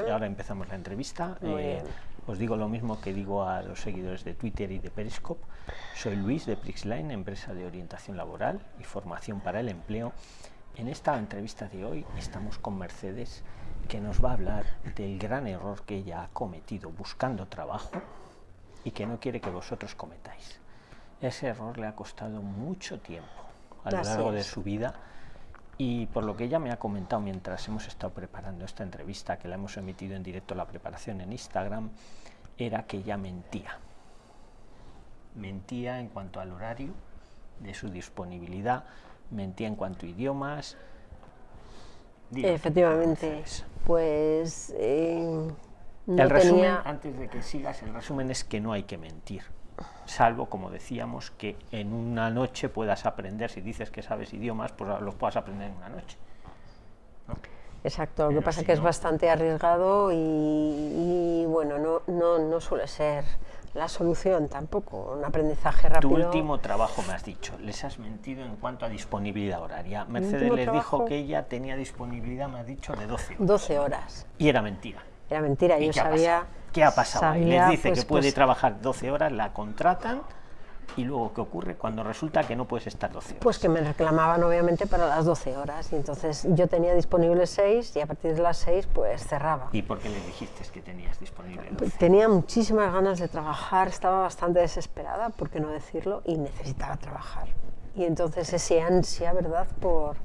Bien. ahora empezamos la entrevista. Eh, os digo lo mismo que digo a los seguidores de Twitter y de Periscope. Soy Luis de Prixline, empresa de orientación laboral y formación para el empleo. En esta entrevista de hoy estamos con Mercedes, que nos va a hablar del gran error que ella ha cometido buscando trabajo y que no quiere que vosotros cometáis. Ese error le ha costado mucho tiempo a lo Así largo de su vida y por lo que ella me ha comentado mientras hemos estado preparando esta entrevista, que la hemos emitido en directo la preparación en Instagram, era que ella mentía. Mentía en cuanto al horario de su disponibilidad, mentía en cuanto a idiomas. Efectivamente, pues eh, no el resumen, tenía... antes de que sigas, el resumen es que no hay que mentir. Salvo, como decíamos, que en una noche puedas aprender, si dices que sabes idiomas, pues los puedas aprender en una noche. ¿no? Exacto, lo que pasa si que es bastante arriesgado y, y, bueno, no, no, no suele ser la solución tampoco, un aprendizaje Tu rápido. último trabajo, me has dicho, les has mentido en cuanto a disponibilidad horaria. Mercedes les dijo que ella tenía disponibilidad, me has dicho, de 12 horas. 12 horas. Y era mentira. Era mentira, ¿Y yo qué ha sabía... pasado? ¿Qué ha pasado? sabía, Les dice pues, que puede pues, trabajar 12 horas, la contratan y luego ¿qué ocurre cuando resulta que no puedes estar 12 horas? Pues que me reclamaban obviamente para las 12 horas y entonces yo tenía disponibles 6 y a partir de las 6 pues cerraba. ¿Y por qué le dijiste que tenías disponible 12? Tenía muchísimas ganas de trabajar, estaba bastante desesperada, por qué no decirlo, y necesitaba trabajar. Y entonces ese ansia, ¿verdad? Por...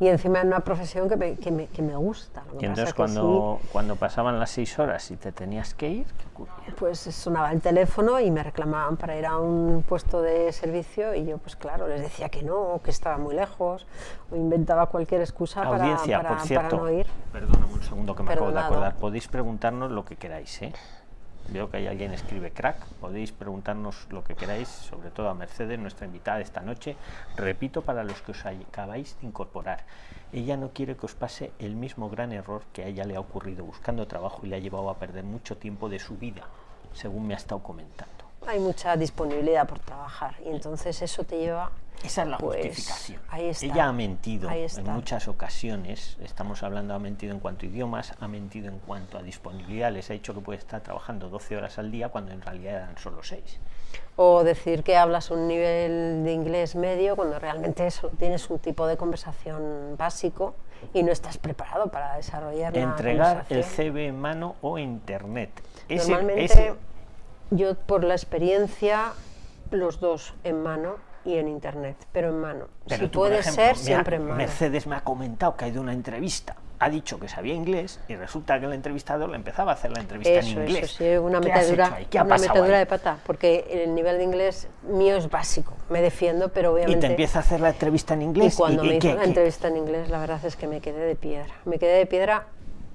Y encima en una profesión que me, que me, que me gusta. Lo que Y entonces cuando, cuando pasaban las 6 horas y te tenías que ir, ¿qué ocurría? pues sonaba el teléfono y me reclamaban para ir a un puesto de servicio y yo pues claro, les decía que no, que estaba muy lejos, o inventaba cualquier excusa para, Audiencia, para, por para cierto, no ir. perdóname un segundo que me acabo de acordar, podéis preguntarnos lo que queráis, ¿eh? Veo que hay alguien escribe crack, podéis preguntarnos lo que queráis, sobre todo a Mercedes, nuestra invitada esta noche. Repito para los que os acabáis de incorporar, ella no quiere que os pase el mismo gran error que a ella le ha ocurrido buscando trabajo y le ha llevado a perder mucho tiempo de su vida, según me ha estado comentando. Hay mucha disponibilidad por trabajar y entonces eso te lleva Esa es la Pues, justificación. ahí está. Ella ha mentido en muchas ocasiones, estamos hablando, ha mentido en cuanto a idiomas, ha mentido en cuanto a disponibilidad, les ha dicho que puede estar trabajando 12 horas al día cuando en realidad eran solo 6. O decir que hablas un nivel de inglés medio cuando realmente solo tienes un tipo de conversación básico y no estás preparado para desarrollar la Entregar el. CV en mano o internet. Ese- Normalmente, ese- yo por la experiencia, los dos en mano y en internet, pero en mano. pero si tú, puede ejemplo, ser, siempre en mano. Mercedes me ha comentado que ha ido a una entrevista, ha dicho que sabía inglés y resulta que el entrevistador le empezaba a hacer la entrevista Eso, en inglés. eso, sí, una ¿Qué has metedura, hecho ahí? ¿Qué ha una metedura ahí? de pata, porque el nivel de inglés mío es básico, me defiendo, pero Y obviamente... te empieza a hacer la entrevista en Y inglés. cuando me hizo qué- la qué- entrevista en inglés, la verdad es que me quedé de piedra. Me quedé de piedra,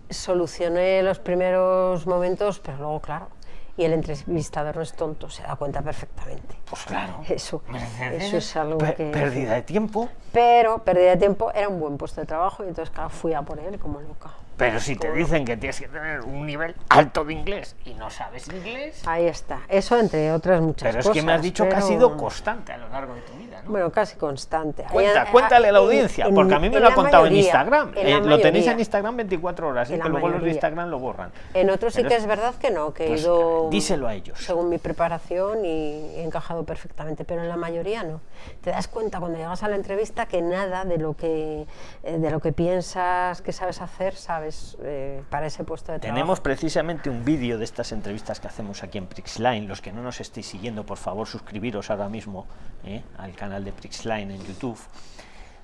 solucioné los primeros momentos, pero luego, claro, y el entrevistador no es tonto, se da cuenta perfectamente. Pues claro. Eso, es algo pe- que... Pérdida de tiempo. Pero pérdida de tiempo, era un buen puesto de trabajo y entonces, claro, fui a por él como loca. Pero si te dicen que tienes que tener un nivel alto de inglés y no sabes inglés. Ahí está, eso entre otras muchas Pero es cosas. que me has dicho que ha pero- sido constante a lo largo de tu vida, ¿no? Bueno, casi constante. Cuenta, cuéntale a la en- audiencia, en- porque a mí me en lo ha contado en mayoría, Instagram. en Eh, la lo tenéis mayoría. en Instagram 24 horas, eh, En que luego los de mayoría. Instagram lo borran. En otros sí que es- es verdad que no, que pues, he ido díselo a ellos. según mi preparación y he encajado perfectamente, pero en la mayoría no. Te das cuenta cuando llegas a la entrevista que nada de lo que, eh, de lo que piensas que sabes hacer, sabes eh, para ese puesto de trabajo. Tenemos precisamente un vídeo de estas entrevistas que hacemos aquí en Prixline. Los que no nos estéis siguiendo, por favor, suscribiros ahora mismo eh, al canal de Prixline en YouTube.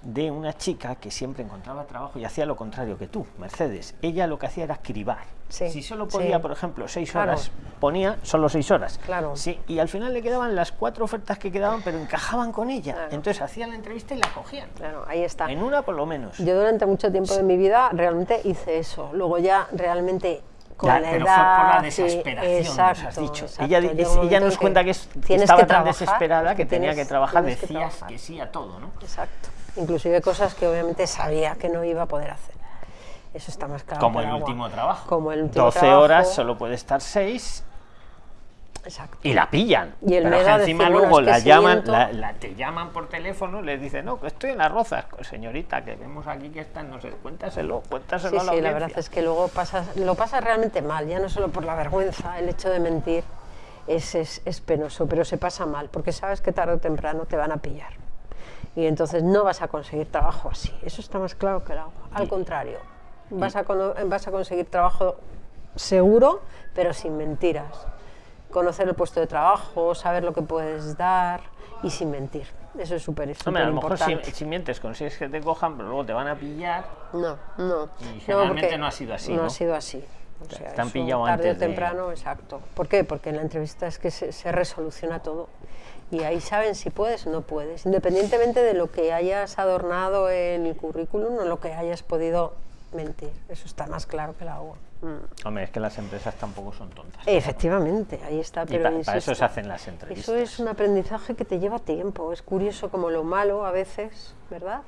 De una chica que siempre encontraba trabajo y hacía lo contrario que tú, Mercedes. Ella lo que hacía era cribar. Sí, si solo podía, sí. por ejemplo, seis Claro. horas, ponía solo seis horas. Claro. Sí, y al final le quedaban las cuatro ofertas que quedaban, pero encajaban con ella. Claro. Entonces hacían la entrevista y la cogían. Claro, ahí está. En una por lo menos. Yo durante mucho tiempo de mi vida realmente hice eso. Luego ya realmente con Ya, la pero edad... fue por la sí, desesperación, nos exacto, has dicho. exacto. Ella, ella nos cuenta que es- tienes estaba tan trabajar, desesperada que tenía que trabajar, tienes que decías trabajar. que sí a todo, ¿no? Exacto. Inclusive cosas que obviamente sabía que no iba a poder hacer. Eso está más claro. Como el agua. último trabajo. Como el último 12 trabajo. horas, solo puede estar 6. Exacto. y la pillan. Y el Pero miedo que a encima decir, bueno, luego que la llaman, miento- la, la- te llaman por teléfono, les dicen, no, que estoy en las rozas. Pues, Señorita, que vemos aquí que están, no sé, cuéntaselo, cuéntaselo Sí, a la sí, la verdad es que luego pasas, lo pasas realmente mal, ya no solo por la vergüenza, el hecho de mentir es, es, es penoso, pero se pasa mal, porque sabes que tarde o temprano te van a pillar. Y entonces no vas a conseguir trabajo así, eso está más claro que el agua. Al contrario, vas a, vas a conseguir trabajo seguro, pero sin mentiras. Conocer el puesto de trabajo, saber lo que puedes dar y sin mentir. Eso es súper Hombre, a lo mejor si, importante. si mientes consigues que te cojan, pero luego te van a pillar. No, no. Y no, generalmente porque no ha sido así, No, ¿no? ha sido así. O sea, eso pillado tarde antes o de- temprano, exacto. ¿Por qué? Porque en la entrevista es que se, se resoluciona todo. Y ahí saben si puedes o no puedes, independientemente de lo que hayas adornado en el currículum o lo que hayas podido mentir. Eso está más claro que el agua. Mm. Hombre, es que las empresas tampoco son tontas. Efectivamente, ahí está. Pero pa- para eso se hacen las entrevistas. Eso es un aprendizaje que te lleva tiempo. Es curioso como lo malo a veces, ¿verdad?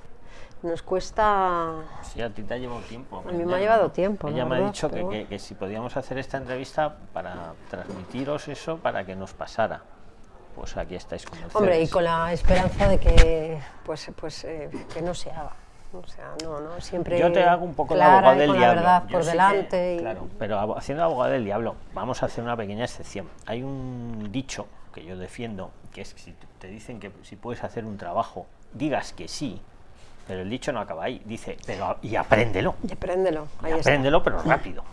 Nos cuesta Sí, a ti te ha llevado tiempo. mí me ha llevado tiempo, la Ella me ha dicho que, que- si podíamos hacer esta entrevista para transmitiros eso, para que nos pasara. Pues aquí estáis con Hombre, y con la esperanza de que, pues, pues, eh, que no se haga. O sea, no, no, siempre Yo te hago un poco de abogado del con diablo. la verdad por sí que- delante. y- Claro, pero haciendo abogado del diablo, vamos a hacer una pequeña excepción. Hay un dicho que yo defiendo, que es que si te- dicen que si puedes hacer un trabajo, digas que sí, pero el dicho no acaba ahí. Dice, pero y apréndelo. Y apréndelo, Y está. pero rápido.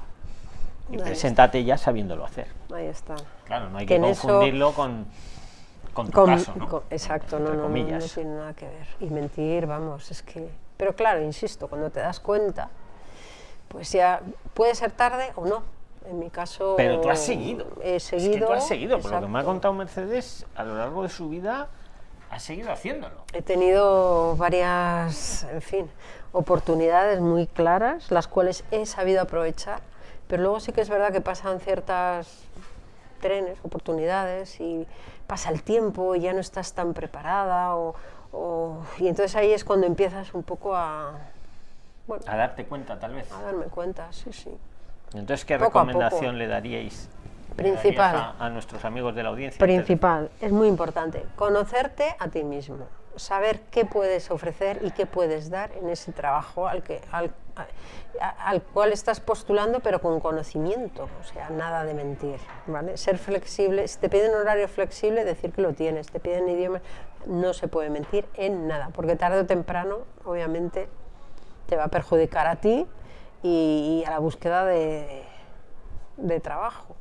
Y Ahí preséntate ya sabiéndolo hacer. Ahí está. Claro, no hay Que que, en eso- confundirlo con, con tu Con- caso, ¿no? con- exacto, no, no, no, tiene nada que ver. Y mentir, vamos, es que... Pero claro, insisto, cuando te das cuenta, pues ya puede ser tarde o no. En mi caso... Pero tú has seguido. He Es seguido. que tú has seguido, por lo que me ha exacto. contado Mercedes, a lo largo de su vida ha seguido haciéndolo. He tenido varias, en fin, oportunidades muy claras, las cuales he sabido aprovechar, pero luego sí que es verdad que pasan ciertas trenes, oportunidades, y pasa el tiempo y ya no estás tan preparada, o, o- y entonces ahí es cuando empiezas un poco a, bueno, A darte cuenta, tal vez. a darme cuenta, sí, sí. Entonces, ¿qué Poco recomendación le daríais, le Principal. daríais a, a nuestros amigos de la audiencia? Principal, es muy importante, conocerte a ti mismo, saber qué puedes ofrecer y qué puedes dar en ese trabajo al, que, al, a- al cual estás postulando, pero con conocimiento, o sea, nada de mentir, ¿vale? Ser flexible, si te piden horario flexible, decir que lo tienes, te piden idioma, no se puede mentir en nada, porque tarde o temprano, obviamente, te va a perjudicar a ti y, y a la búsqueda de, de trabajo.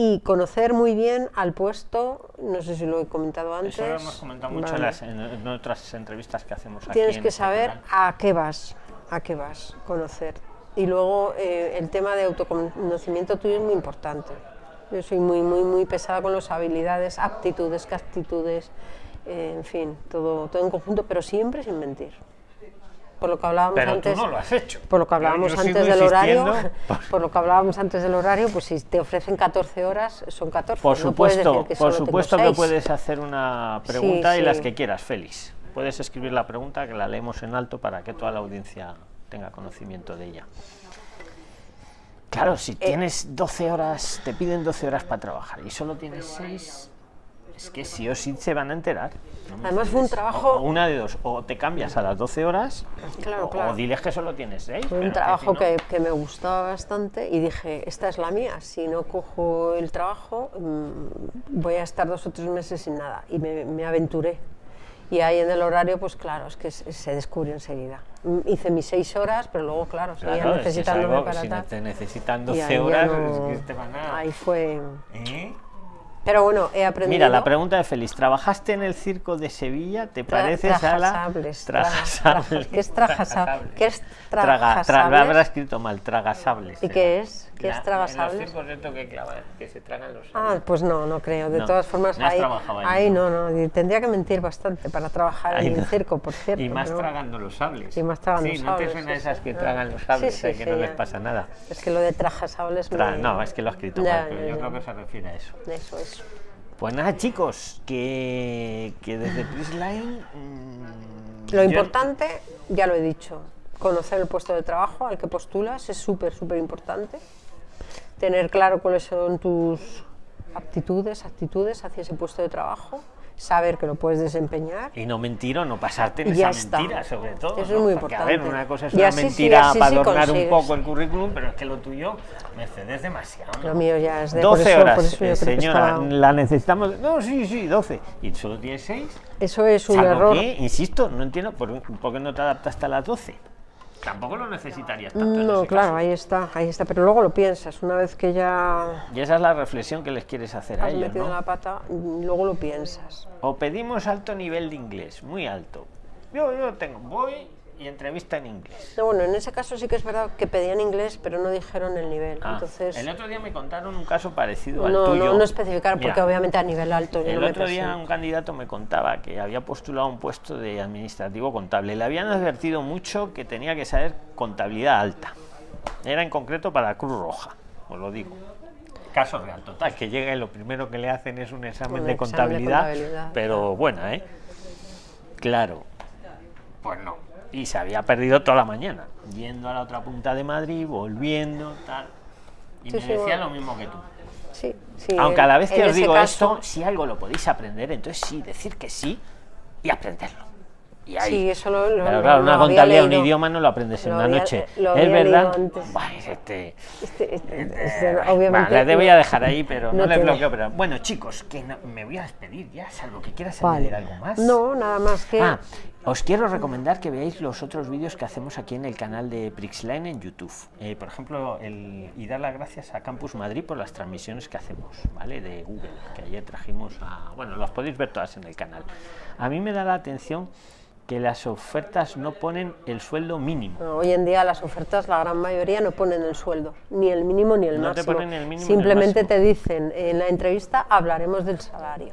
Y conocer muy bien al puesto, no sé si lo he comentado antes. Eso lo hemos comentado mucho en, vale. las, en, en otras entrevistas que hacemos aquí. Tienes en que saber a qué vas, a qué vas, conocer. Y luego eh, el tema de autoconocimiento tuyo es muy importante. Yo soy muy, muy, muy pesada con las habilidades, aptitudes, actitudes, eh, en fin, todo, todo en conjunto, pero siempre sin mentir. Por lo que hablábamos Pero antes. tú no lo has hecho. Por lo que hablábamos Yo- antes del horario, por lo que hablábamos antes del horario, pues si te ofrecen 14 horas, son 14. Por no puedes supuesto, que por supuesto que puedes hacer una pregunta y sí. las que quieras, Félix. Puedes escribir la pregunta que la leemos en alto para que toda la audiencia tenga conocimiento de ella. Claro, si Eh. tienes 12 horas, te piden 12 horas para trabajar y solo tienes 6, es que sí o sí se van a enterar. ¿no Además fue un trabajo- O- o una de dos, o te cambias a las 12 horas, Claro, o, claro. o diles que solo tienes 6. Fue un trabajo que, que me gustaba bastante y dije, esta es la mía, si no cojo el trabajo mm, voy a estar dos o tres meses sin nada. Y me, me aventuré. Y ahí en el horario, pues claro, es que se, descubrió enseguida. Mm, Hice mis seis horas, pero luego, claro, seguía Claro, es que es necesitándome algo para si tal. te necesitan y 12 ahí ya horas, no- es que te van a... Ahí fue... ¿Eh? Pero bueno, he aprendido... Mira, la pregunta de Félix. ¿Trabajaste en el circo de Sevilla? ¿te Tra- pareces a la... trajasables, traja- Tragasables. ¿Qué es trajasable? ¿Qué es Traga, tra- habrá escrito mal, tragasables. ¿Y era. qué es? ¿Qué es La- tragasables? En los que clavan, que se tragan los Ah, sables. pues no, no creo. De No, todas formas, no has ahí, trabajado ahí, ¿no? no, Tendría que mentir bastante para trabajar Ahí en el no. circo, por cierto. Y más tragando los sables. Y más tragando sí, los no te sables, suena sí, esas sí. que Ah. tragan los Sí, sables, sí, eh, que sí, no les pasa nada. Es que lo de trajasables Tra- me- No, es que lo ha escrito mal, pero yo creo que se refiere a eso. Eso es. Pues nada, chicos, que, que desde Prisline... mm, Lo importante, ya lo he dicho, conocer el puesto de trabajo al que postulas es súper, súper importante. Tener claro cuáles son tus aptitudes, actitudes hacia ese puesto de trabajo, saber que lo puedes desempeñar. Y no mentir o no pasarte en ya esa está. mentira, sobre todo. Eso es ¿no? muy Porque, a ver, importante. una cosa es Y una así sí, mentira así para sí adornar un consigues. poco el currículum, pero es que lo tuyo, Mercedes, es demasiado. ¿no? Lo mío ya es de por 12 eso- por horas, eso yo eh, creo que señora, estaba- la necesitamos. No, sí, sí, 12. ¿Y solo tienes 6? Eso es un error. que, insisto, no entiendo por, por qué no te adaptaste a las 12. Tampoco lo necesitarías tanto. No, claro, caso. ahí está, ahí está, pero luego lo piensas, una vez que ya Y esa es la reflexión que les quieres hacer a ellos, metido ¿no? la pata, luego lo piensas. O pedimos alto nivel de inglés, muy alto. Yo, yo tengo, voy y entrevista en inglés. No, bueno, en ese caso sí que es verdad que pedían inglés, pero no dijeron el nivel. Ah, Entonces, el otro día me contaron un caso parecido al no, tuyo. no, no especificaron, porque obviamente a nivel alto yo El no me otro día un candidato me contaba que había postulado un puesto de administrativo contable. Le habían advertido mucho que tenía que saber contabilidad alta. Era en concreto para Cruz Roja, os lo digo. Caso real, total, que llega y lo primero que le hacen es un examen, Un de, examen de contabilidad, contabilidad, pero buena, ¿eh? Claro, pues no. Y se había perdido toda la mañana, yendo a la otra punta de Madrid, volviendo, tal. Y Sí, me sí, decía bueno. lo mismo que tú. Sí, sí, Aunque a la vez que os digo caso- esto, si algo lo podéis aprender, entonces sí, decir que sí y aprenderlo. Y ahí. Sí, eso lo, lo- Pero claro, lo una contabilidad, un idioma no lo aprendes en Lo una había- noche. lo es verdad. Buah, este, Este- este- este, este, bueno, obviamente. les voy no- a dejar ahí, pero no, no les bloqueo. Pero bueno, chicos, que no- me voy a despedir ya, salvo que quieras Vale. añadir algo más. No, nada más que. Ah, os quiero recomendar que veáis los otros vídeos que hacemos aquí en el canal de Prixline en YouTube. Eh, por ejemplo, el, y dar las gracias a Campus Madrid por las transmisiones que hacemos, ¿vale? De Google, que ayer trajimos a... Bueno, las podéis ver todas en el canal. A mí me da la atención que las ofertas no ponen el sueldo mínimo. No, Hoy en día las ofertas, la gran mayoría no ponen el sueldo, ni el mínimo ni el No te máximo. ponen el mínimo ni el Simplemente máximo. te dicen en la entrevista hablaremos del salario.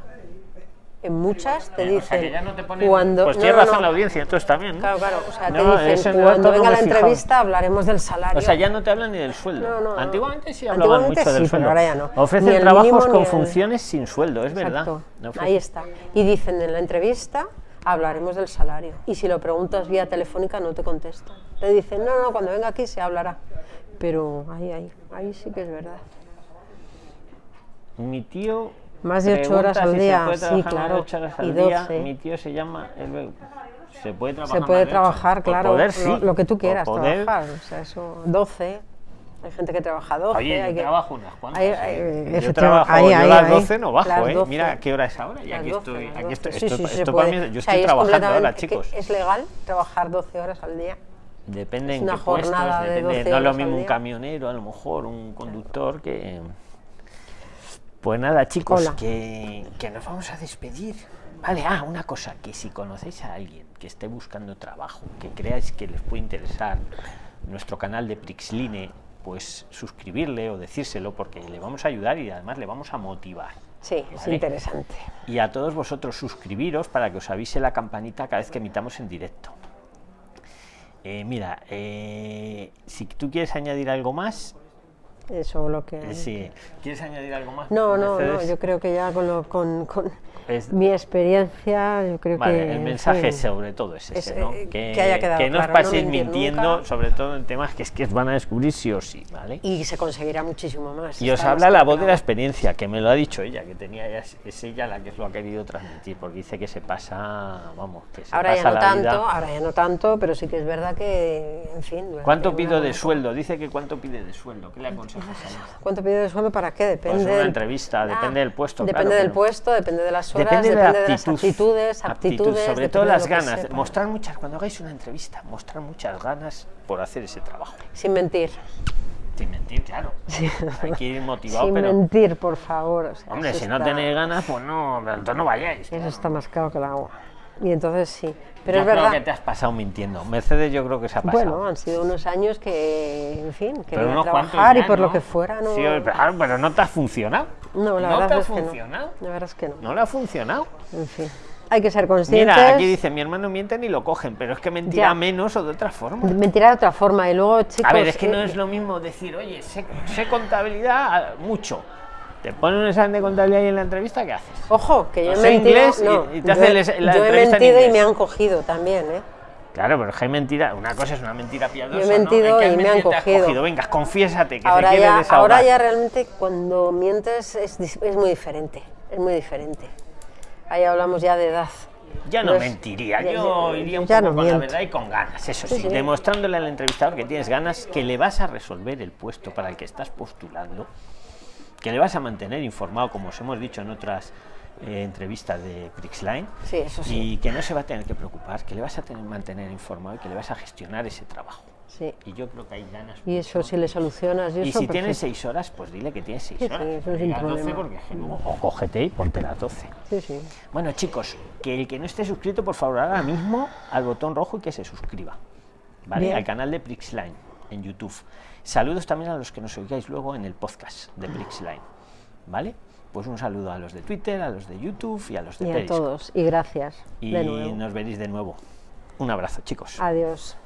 En muchas te dicen o sea, que ya no te ponen... cuando pues tiene razón la audiencia, entonces también. Claro, claro, o sea, te dicen cuando venga la entrevista hablaremos del salario. O sea, ya no te hablan ni del sueldo. No, no, no. Antiguamente sí hablaban Antiguamente mucho del sí, pero sueldo. ahora ya no. Ni Ofrecen el trabajos mínimo con ni el- funciones sin sueldo, es verdad. Exacto. Ofrecen- Ahí está. Y dicen en la entrevista hablaremos del salario. Y si lo preguntas vía telefónica no te contestan. Te dicen, no, no, cuando venga aquí se hablará. Pero ahí, ahí, ahí sí que es verdad. Mi tío. Más de ocho horas al si día, sí, claro, ocho horas y al día. 12. Mi tío se llama. se puede trabajar. Se puede trabajar, claro, poder, lo, sí. lo que tú quieras poder. trabajar. O sea, eso, 12. Hay gente que trabaja 12. Oye, hay yo que- trabajo unas cuantas. hay- ¿eh? hay- yo efectivamente, trabajo, ahí, yo ahí, las ahí. 12 no bajo, Las ¿eh? 12. Mira qué hora es ahora. Y aquí 12, estoy. Aquí 12. estoy, Sí, esto, sí, se esto para mí, yo O sea, estoy y es trabajando ahora, chicos. ¿Es legal trabajar 12 horas al día? Depende Es en una qué puestos, de depende. 12 no es lo mismo un camionero, a lo mejor un conductor que. Pues nada, chicos, que, que nos vamos a despedir. Vale, ah, una cosa, que si conocéis a alguien que esté buscando trabajo, que creáis que les puede interesar nuestro canal de Prixline, pues suscribirle o decírselo porque le vamos a ayudar y además le vamos a motivar. Sí, es interesante. Y a todos vosotros suscribiros para que os avise la campanita cada vez que emitamos en directo. Eh, mira, eh, si tú quieres añadir algo más, Eso lo que... sí. ¿Quieres añadir algo más? No, no, no, yo creo que ya con, lo- con, con Es- mi experiencia, yo creo Vale, que... el en mensaje sobre todo es ese, es, ¿no? eh, que, que haya quedado que no os claro, no paséis mintiendo, nunca. sobre todo en temas que es que os van a descubrir sí o sí, ¿vale? Y se conseguirá muchísimo más. Y os habla la voz de la experiencia, que me lo ha dicho ella, que tenía ella, es ella la que lo ha querido transmitir, porque dice que se pasa, vamos, que se Ahora ya pasa no la tanto, vida. ahora ya no tanto, pero sí que es verdad que, en fin... ¿Cuánto pido de sueldo? Dice que cuánto pide de sueldo. ¿Qué le ¿Cuánto pide de sueldo para qué? Depende Pues una entrevista, depende del puesto, Depende claro, del puesto, depende de las horas, Depende depende, de la de las actitud, actitudes, actitud, aptitudes, sobre todo las ganas. Mostrar muchas, cuando hagáis una entrevista, mostrar muchas ganas por hacer ese trabajo. Sin mentir. Sin mentir, claro. Hay que ir motivado, Sin pero. mentir, por favor. o sea, Hombre, si no tenéis ganas, pues no, entonces no vayáis. Eso está más claro que el agua. Y entonces sí. Pero yo es creo verdad. que te has pasado mintiendo. Mercedes, yo creo que se ha pasado. Bueno, han sido unos años que, en fin, pero unos cuantos trabajar y ya, por lo ¿no? que fuera, no. Sí, claro, pero no te ha funcionado. no, la ¿No verdad te ha es que funcionado? no. La verdad es que no. No le ha funcionado. En fin. Hay que ser conscientes. Mira, aquí dice, mi hermano miente ni lo cogen, pero es que mentirá Ya. menos o de otra forma. Mentirá de otra forma. Y luego, chicos. A ver, es que no eh, es lo mismo decir, oye, sé, sé contabilidad mucho. Te ponen un examen de contabilidad y en la entrevista, ¿qué haces? Ojo, que yo No he mentido. inglés y- no, y te yo hace he- el- la yo he entrevista en mentido y me han cogido también, ¿eh? Claro, pero es que hay mentira, una cosa es una mentira piadosa. Yo he mentido ¿no? ¿En qué y me han te has cogido. Venga, confiésate, que ahora te quieres ya, desahogar. ahora ya realmente cuando mientes es, es muy diferente, es muy diferente. Ahí hablamos ya de edad. Ya no es- mentiría, ya- yo ya- iría un poco no con la miento. verdad y con ganas, eso Sí, sí, sí. demostrándole al entrevistador que tienes ganas, que le vas a resolver el puesto para el que estás postulando, que le vas a mantener informado, como os hemos dicho en otras eh, entrevistas de Prixline, Sí, eso sí. y que no se va a tener que preocupar, que le vas a tener mantener informado y que le vas a gestionar ese trabajo. Sí. Y yo creo que hay ganas. Y eso si le solucionas y, si tienes seis horas, pues dile que tienes seis Sí, sí, horas. eso 12 porque es que luego- o cógete y ponte las 12. Sí, sí. Bueno, chicos, que el que no esté suscrito, por favor, ahora mismo al botón rojo y que se suscriba. ¿Vale? Bien. Al canal de Prixline en YouTube. Saludos también a los que nos oigáis luego en el podcast de Prixline. ¿Vale? Pues un saludo a los de Twitter, a los de YouTube y a los de Y a Periscope. todos. Y gracias. Y de nuevo. nos veréis de nuevo. Un abrazo, chicos. Adiós.